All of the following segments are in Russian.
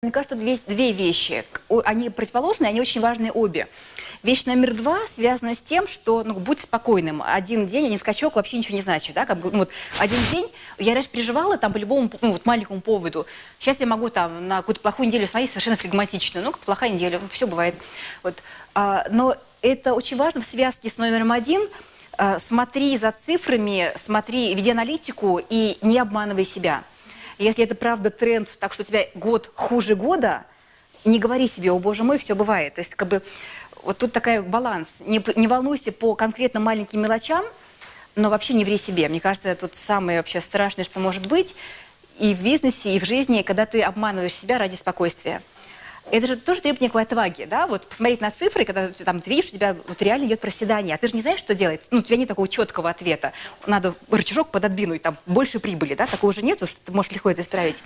Мне кажется, две, две вещи. Они противоположные, они очень важные обе. Вещь номер два связана с тем, что ну, будь спокойным. Один день, а не скачок, вообще ничего не значит. Да? Как ну, вот, один день, я раньше переживала там по любому ну, вот, маленькому поводу. Сейчас я могу там на какую-то плохую неделю смотреть совершенно флегматично. Ну, плохая неделя, все бывает. Вот. А, но это очень важно в связке с номером один. А, смотри за цифрами, смотри, веди аналитику и не обманывай себя. Если это правда тренд, так что у тебя год хуже года, не говори себе, о боже мой, все бывает. То есть как бы вот тут такой баланс. Не, не волнуйся по конкретно маленьким мелочам, но вообще не ври себе. Мне кажется, это самое вообще страшное, что может быть и в бизнесе, и в жизни, когда ты обманываешь себя ради спокойствия. Это же тоже требует некой отваги, да, вот посмотреть на цифры, когда там, видишь, у тебя вот реально идет проседание, а ты же не знаешь, что делать, ну, у тебя нет такого четкого ответа, надо рычажок пододвинуть, там, больше прибыли, да, такого же нет, что ты можешь легко это исправить.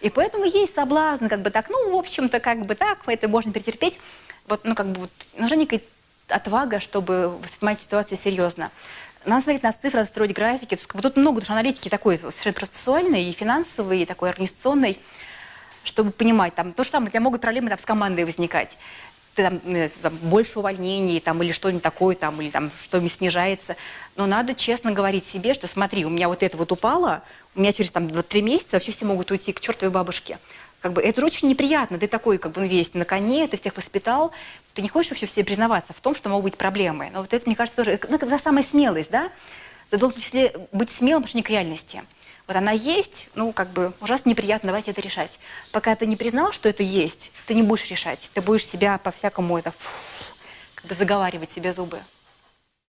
И поэтому есть соблазн, как бы так, ну, в общем-то, как бы так, это можно перетерпеть, вот, ну, как бы вот, нужна некая отвага, чтобы воспринимать ситуацию серьезно. Надо смотреть на цифры, строить графики. Бы тут много, что аналитики такой совершенно процессуальной, и финансовой, и такой организационной чтобы понимать, там, то же самое, у тебя могут проблемы там, с командой возникать. Ты там, э, там, больше увольнений, там, или что-нибудь такое, там, или там, что-нибудь снижается. Но надо честно говорить себе, что смотри, у меня вот это вот упало, у меня через там, вот три месяца вообще все могут уйти к чертовой бабушке. Как бы, это очень неприятно. Ты такой, как бы, ну, весь на коне, ты всех воспитал. Ты не хочешь вообще все признаваться в том, что могут быть проблемы. Но вот это, мне кажется, тоже, ну, это самая смелость, да? Ты должен в быть смелым по отношению к реальности. Вот она есть, ну, как бы, ужасно неприятно, давайте это решать. Пока ты не признал, что это есть, ты не будешь решать. Ты будешь себя по-всякому это, фу, как бы заговаривать себе зубы.